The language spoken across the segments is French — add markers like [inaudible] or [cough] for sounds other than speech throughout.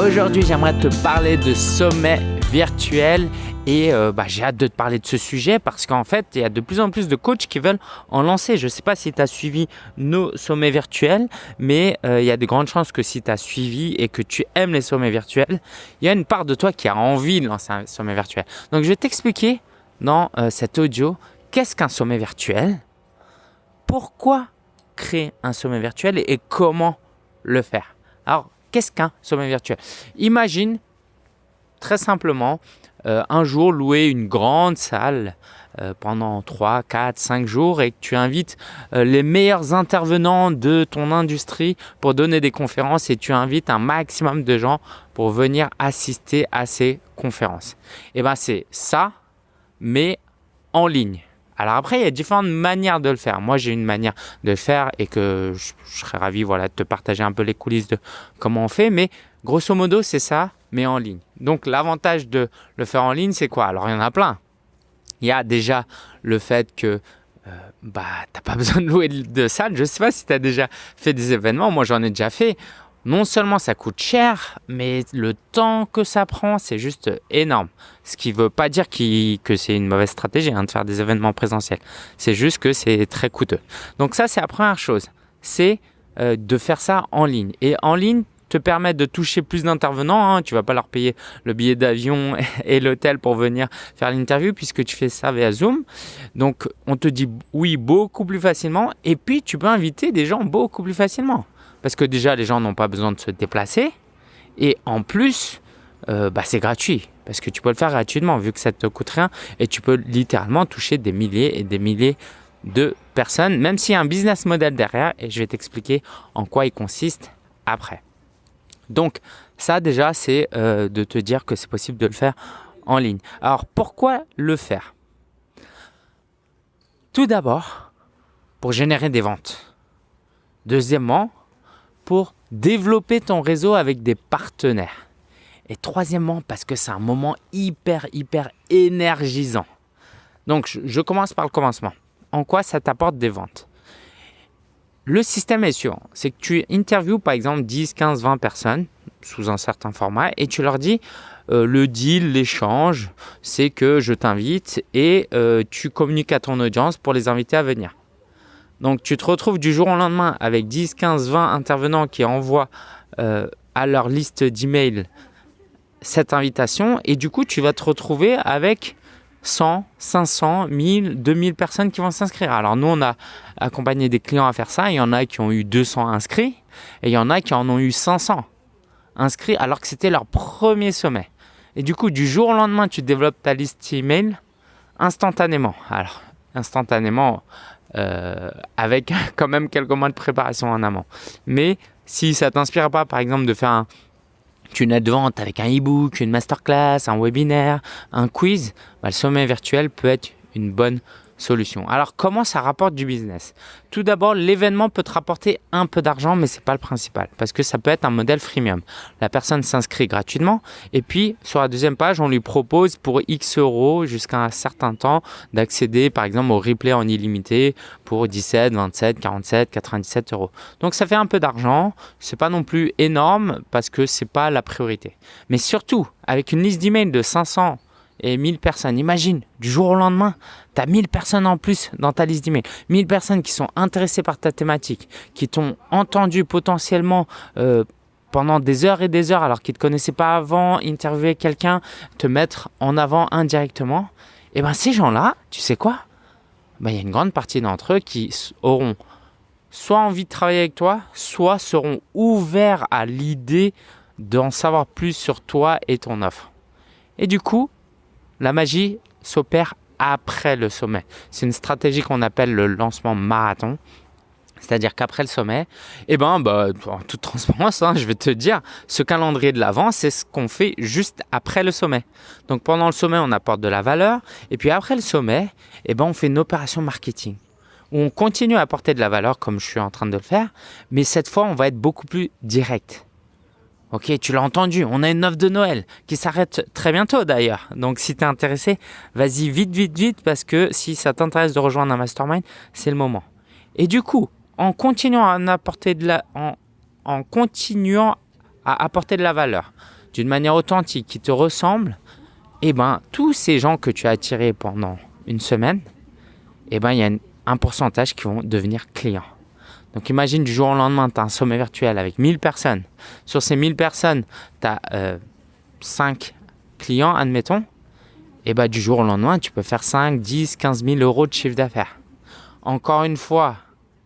Aujourd'hui, j'aimerais te parler de sommet virtuel et euh, bah, j'ai hâte de te parler de ce sujet parce qu'en fait, il y a de plus en plus de coachs qui veulent en lancer. Je ne sais pas si tu as suivi nos sommets virtuels, mais euh, il y a de grandes chances que si tu as suivi et que tu aimes les sommets virtuels, il y a une part de toi qui a envie de lancer un sommet virtuel. Donc, je vais t'expliquer dans euh, cet audio qu'est-ce qu'un sommet virtuel, pourquoi créer un sommet virtuel et comment le faire? Alors, Qu'est-ce qu'un sommet virtuel? Imagine très simplement euh, un jour louer une grande salle euh, pendant 3, 4, 5 jours et que tu invites les meilleurs intervenants de ton industrie pour donner des conférences et tu invites un maximum de gens pour venir assister à ces conférences. Et eh bien c'est ça, mais en ligne. Alors après, il y a différentes manières de le faire. Moi, j'ai une manière de le faire et que je, serais ravi voilà, de te partager un peu les coulisses de comment on fait. Mais grosso modo, c'est ça, mais en ligne. Donc l'avantage de le faire en ligne, c'est quoi? Alors il y en a plein. Il y a déjà le fait que euh, bah, tu n'as pas [laughs] besoin de louer de salle. Je ne sais pas si tu as déjà fait des événements. Moi, j'en ai déjà fait non seulement ça coûte cher, mais le temps que ça prend, c'est juste énorme. Ce qui ne veut pas dire que c'est une mauvaise stratégie hein, de faire des événements présentiels. C'est juste que c'est très coûteux. Donc ça, c'est la première chose. C'est euh, de faire ça en ligne. Et en ligne, te permet de toucher plus d'intervenants. Hein. Tu vas pas leur payer le billet d'avion [laughs] et l'hôtel pour venir faire l'interview puisque tu fais ça via Zoom. Donc, on te dit oui beaucoup plus facilement. Et puis, tu peux inviter des gens beaucoup plus facilement. Parce que déjà, les gens n'ont pas besoin de se déplacer. Et en plus, euh, bah, c'est gratuit. Parce que tu peux le faire gratuitement vu que ça ne te coûte rien. Et tu peux littéralement toucher des milliers et des milliers de personnes, même s'il y a un business model derrière. Et je vais t'expliquer en quoi il consiste après. Donc, ça déjà, c'est euh, de te dire que c'est possible de le faire en ligne. Alors, pourquoi le faire? Tout d'abord, pour générer des ventes. Deuxièmement, pour développer ton réseau avec des partenaires. Et troisièmement, parce que c'est un moment hyper, hyper énergisant. Donc, je commence par le commencement. En quoi ça t'apporte des ventes? Le système est sûr. C'est que tu interviews par exemple 10, 15, 20 personnes sous un certain format et tu leur dis euh, le deal, l'échange, c'est que je t'invite et euh, tu communiques à ton audience pour les inviter à venir. Donc tu te retrouves du jour au lendemain avec 10, 15, 20 intervenants qui envoient euh, à leur liste d'emails cette invitation et du coup tu vas te retrouver avec 100, 500, 1000, 2000 personnes qui vont s'inscrire. Alors nous on a accompagné des clients à faire ça, il y en a qui ont eu 200 inscrits et il y en a qui en ont eu 500 inscrits alors que c'était leur premier sommet. Et du coup du jour au lendemain tu développes ta liste email instantanément. Alors instantanément, euh, avec [laughs] quand même quelques mois de préparation en amont. Mais si ça t'inspire pas, par exemple, de faire un, une aide de vente avec un e-book, une masterclass, un webinaire, un quiz, bah, le sommet virtuel peut être une bonne solution. Alors comment ça rapporte du business? Tout d'abord, l'événement peut te rapporter un peu d'argent, mais ce n'est pas le principal parce que ça peut être un modèle freemium. La personne s'inscrit gratuitement et puis sur la deuxième page, on lui propose pour X euros jusqu'à un certain temps d'accéder par exemple au replay en illimité pour 17, 27, 47, 97 euros. Donc ça fait un peu d'argent, c'est pas non plus énorme parce que c'est pas la priorité. Mais surtout, avec une liste d'emails de 500 et 1000 personnes. Imagine, du jour au lendemain, tu as 1000 personnes en plus dans ta liste d'emails. 1000 personnes qui sont intéressées par ta thématique, qui t'ont entendu potentiellement euh, pendant des heures et des heures alors qu'ils ne te connaissaient pas avant, interviewer quelqu'un, te mettre en avant indirectement. Et eh bien ces gens-là, tu sais quoi? Ben, Il y a une grande partie d'entre eux qui auront soit envie de travailler avec toi, soit seront ouverts à l'idée d'en savoir plus sur toi et ton offre. Et du coup, la magie s'opère après le sommet. C'est une stratégie qu'on appelle le lancement marathon. C'est-à-dire qu'après le sommet, eh ben, bah, en toute transparence, hein, je vais te dire, ce calendrier de l'avant, c'est ce qu'on fait juste après le sommet. Donc pendant le sommet, on apporte de la valeur. Et puis après le sommet, eh ben, on fait une opération marketing. Où on continue à apporter de la valeur comme je suis en train de le faire. Mais cette fois, on va être beaucoup plus direct. Ok, tu l'as entendu, on a une offre de Noël qui s'arrête très bientôt d'ailleurs. Donc si tu es intéressé, vas-y vite, vite, vite parce que si ça t'intéresse de rejoindre un mastermind, c'est le moment. Et du coup, en continuant à apporter de la, valeur d'une manière authentique qui te ressemble, eh ben tous ces gens que tu as attirés pendant une semaine, eh ben il y a un pourcentage qui vont devenir clients. Donc imagine du jour au lendemain, tu as un sommet virtuel avec 1000 personnes. Sur ces 1000 personnes, tu as 5 clients, admettons. Et bah, du jour au lendemain, tu peux faire 5, 10, 15 000 euros de chiffre d'affaires. Encore une fois,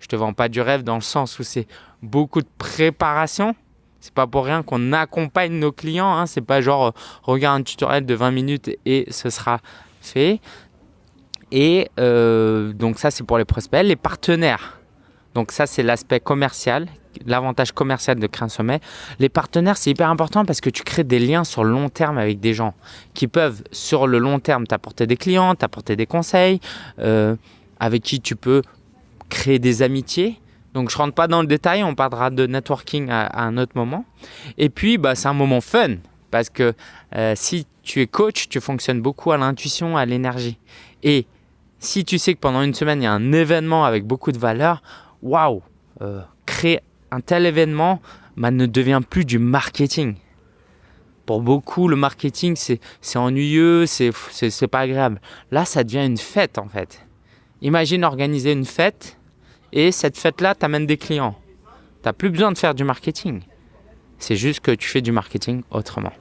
je te vends pas du rêve dans le sens où c'est beaucoup de préparation. C'est pas pour rien qu'on accompagne nos clients. Hein. C'est pas genre euh, regarde un tutoriel de 20 minutes et ce sera fait. Et euh, donc ça c'est pour les prospects. Les partenaires, donc ça, c'est l'aspect commercial, l'avantage commercial de créer un sommet. Les partenaires, c'est hyper important parce que tu crées des liens sur le long terme avec des gens qui peuvent, sur le long terme, t'apporter des clients, t'apporter des conseils, euh, avec qui tu peux créer des amitiés. Donc, je rentre pas dans le détail, on parlera de networking à, un autre moment. Et puis, bah, c'est un moment fun parce que euh, si tu es coach, tu fonctionnes beaucoup à l'intuition, à l'énergie. Et si tu sais que pendant une semaine, il y a un événement avec beaucoup de valeur, waouh, euh, créer un tel événement bah, ne devient plus du marketing. Pour beaucoup, le marketing, c'est ennuyeux, c'est pas agréable. Là, ça devient une fête en fait. Imagine organiser une fête et cette fête-là t'amène des clients. Tu n'as plus besoin de faire du marketing. C'est juste que tu fais du marketing autrement.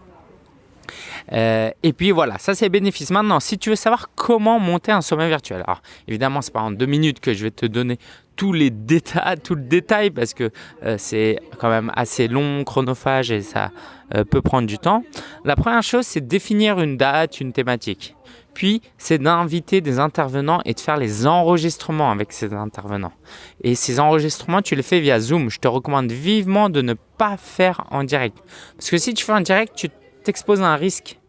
Euh, et puis voilà, ça c'est bénéfice. Maintenant, si tu veux savoir comment monter un sommet virtuel, alors évidemment, c'est pas en deux minutes que je vais te donner tous les détails, tout le détail parce que euh, c'est quand même assez long, chronophage et ça euh, peut prendre du temps. La première chose, c'est définir une date, une thématique. Puis, c'est d'inviter des intervenants et de faire les enregistrements avec ces intervenants. Et ces enregistrements, tu les fais via Zoom. Je te recommande vivement de ne pas faire en direct. Parce que si tu fais en direct, tu t'exposes à un risque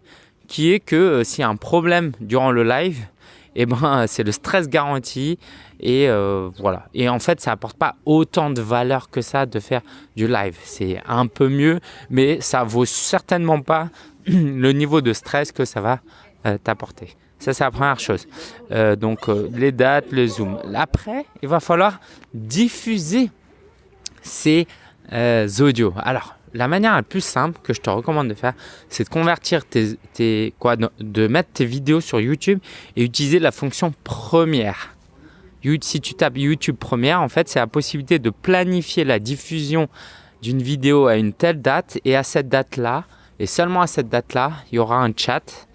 qui est que euh, s'il y a un problème durant le live, eh ben, c'est le stress garanti. Et euh, voilà. Et en fait, ça apporte pas autant de valeur que ça de faire du live. C'est un peu mieux, mais ça vaut certainement pas [clears throat] le niveau de stress que ça va euh, t'apporter. Ça, c'est la première chose. Euh, donc, les dates, le zoom. Après, il va falloir diffuser ces audios. Alors, la manière la plus simple que je te recommande de faire, c'est de convertir tes, quoi, de mettre tes vidéos sur YouTube et utiliser la fonction première. Si tu tapes YouTube première, en fait, c'est la possibilité de planifier la diffusion d'une vidéo à une telle date et à cette date-là, et seulement à cette date-là, il y aura un chat.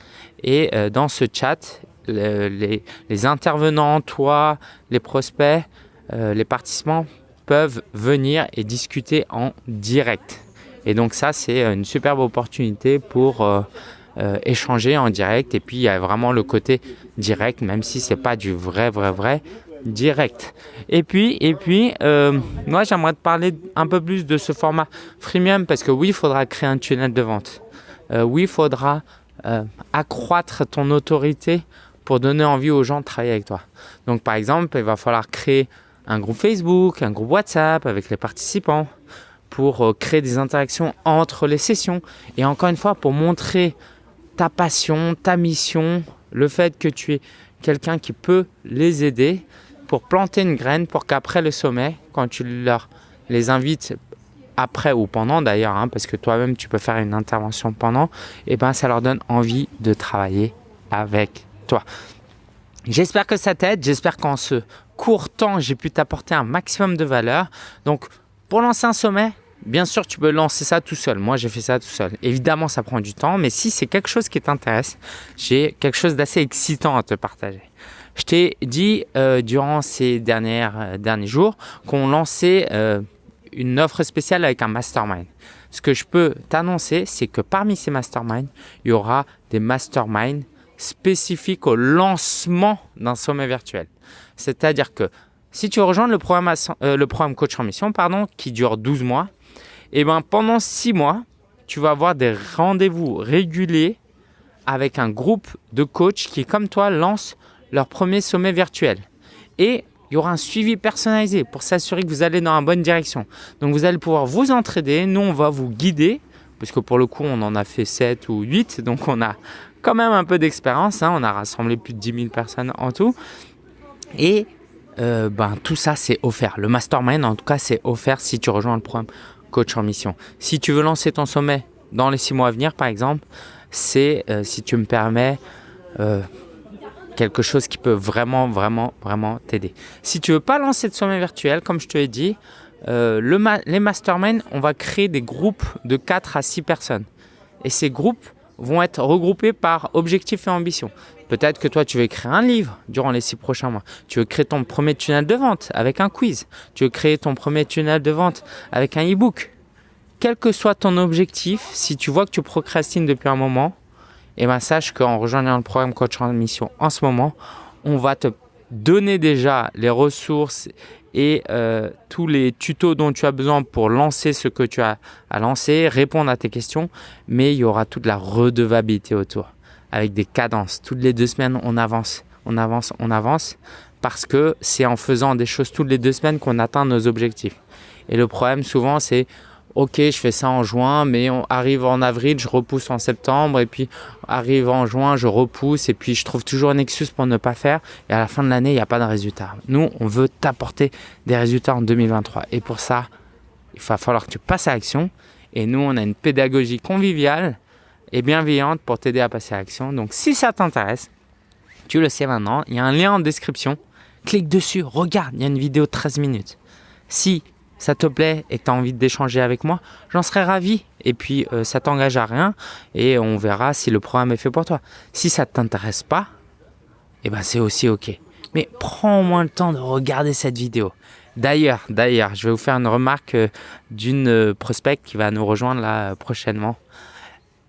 Et euh, dans ce chat, les, intervenants, toi, les prospects, euh, les participants peuvent venir et discuter en direct. Et donc ça, c'est une superbe opportunité pour euh, euh, échanger en direct. Et puis, il y a vraiment le côté direct, même si c'est pas du vrai, vrai, vrai direct. Et puis, et puis euh, moi, j'aimerais te parler un peu plus de ce format freemium parce que oui, il faudra créer un tunnel de vente. oui, il faudra accroître ton autorité pour donner envie aux gens de travailler avec toi. Donc, par exemple, il va falloir créer un groupe Facebook, un groupe WhatsApp avec les participants pour euh, créer des interactions entre les sessions et encore une fois pour montrer ta passion, ta mission, le fait que tu es quelqu'un qui peut les aider pour planter une graine pour qu'après le sommet, quand tu leur les invites après ou pendant d'ailleurs, hein, parce que toi-même tu peux faire une intervention pendant, et eh ben ça leur donne envie de travailler avec toi. J'espère que ça t'aide, j'espère qu'en ce court temps j'ai pu t'apporter un maximum de valeur. Donc pour lancer un sommet, bien sûr, tu peux lancer ça tout seul. Moi, j'ai fait ça tout seul. Évidemment, ça prend du temps, mais si c'est quelque chose qui t'intéresse, j'ai quelque chose d'assez excitant à te partager. Je t'ai dit euh, durant ces dernières, euh, derniers jours qu'on lançait euh, une offre spéciale avec un mastermind. Ce que je peux t'annoncer, c'est que parmi ces masterminds, il y aura des masterminds spécifiques au lancement d'un sommet virtuel. C'est-à-dire que si tu rejoins le programme, euh, le programme Coach en Mission, pardon, qui dure 12 mois, et eh ben pendant 6 mois, tu vas avoir des rendez-vous réguliers avec un groupe de coachs qui, comme toi, lancent leur premier sommet virtuel. Et il y aura un suivi personnalisé pour s'assurer que vous allez dans la bonne direction. Donc, vous allez pouvoir vous entraider. Nous, on va vous guider parce que pour le coup, on en a fait 7 ou 8, donc on a quand même un peu d'expérience. Hein. On a rassemblé plus de 10 000 personnes en tout. Et euh, ben, tout ça, c'est offert. Le mastermind, en tout cas, c'est offert si tu rejoins le programme Coach en Mission. Si tu veux lancer ton sommet dans les 6 mois à venir, par exemple, c'est, euh, si tu me permets, euh, quelque chose qui peut vraiment, vraiment, vraiment t'aider. Si tu veux pas lancer de sommet virtuel, comme je te l'ai dit, le les masterminds, on va créer des groupes de 4 à 6 personnes. Et ces groupes vont être regroupés par objectifs et ambition. Peut-être que toi, tu veux écrire un livre durant les six prochains mois. Tu veux créer ton premier tunnel de vente avec un quiz. Tu veux créer ton premier tunnel de vente avec un e-book. Quel que soit ton objectif, si tu vois que tu procrastines depuis un moment, eh ben sache qu'en rejoignant le programme Coach en Mission en ce moment, on va te donner déjà les ressources et euh, tous les tutos dont tu as besoin pour lancer ce que tu as à lancer, répondre à tes questions, mais il y aura toute la redevabilité autour avec des cadences. Toutes les deux semaines, on avance, on avance, on avance parce que c'est en faisant des choses toutes les deux semaines qu'on atteint nos objectifs. Et le problème souvent, c'est ok, je fais ça en juin, mais on arrive en avril, je repousse en septembre, et puis arrive en juin, je repousse, et puis je trouve toujours un excuse pour ne pas faire, et à la fin de l'année, il n'y a pas de résultat. Nous, on veut t'apporter des résultats en 2023, et pour ça, il va falloir que tu passes à l'action, et nous, on a une pédagogie conviviale et bienveillante pour t'aider à passer à l'action. Donc si ça t'intéresse, tu le sais maintenant, il y a un lien en description. Clique dessus, regarde, il y a une vidéo de 13 minutes. Si ça te plaît et que tu as envie d'échanger avec moi, j'en serais ravi. Et puis, euh, ça t'engage à rien et on verra si le programme est fait pour toi. Si ça ne t'intéresse pas, eh ben c'est aussi OK. Mais prends au moins le temps de regarder cette vidéo. D'ailleurs, d'ailleurs, je vais vous faire une remarque euh, d'une euh, prospect qui va nous rejoindre là prochainement.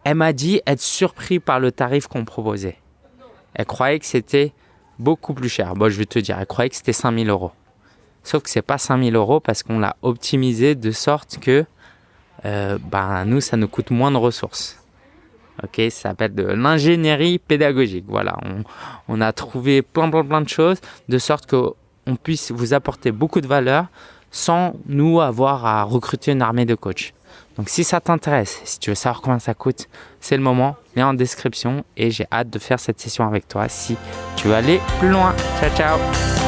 Elle m'a dit être surpris par le tarif qu'on proposait. Elle croyait que c'était beaucoup plus cher. Bon, je vais te dire, elle croyait que c'était 5000 euros. Sauf que c'est pas 5000 euros parce qu'on l'a optimisé de sorte que euh, ben, nous, ça nous coûte moins de ressources. Ok, ça s'appelle de l'ingénierie pédagogique. Voilà, on, a trouvé plein, plein, plein de choses de sorte qu'on puisse vous apporter beaucoup de valeur sans nous avoir à recruter une armée de coachs. Donc si ça t'intéresse, si tu veux savoir combien ça coûte, c'est le moment, lien en description. Et j'ai hâte de faire cette session avec toi si tu veux aller plus loin. Ciao ciao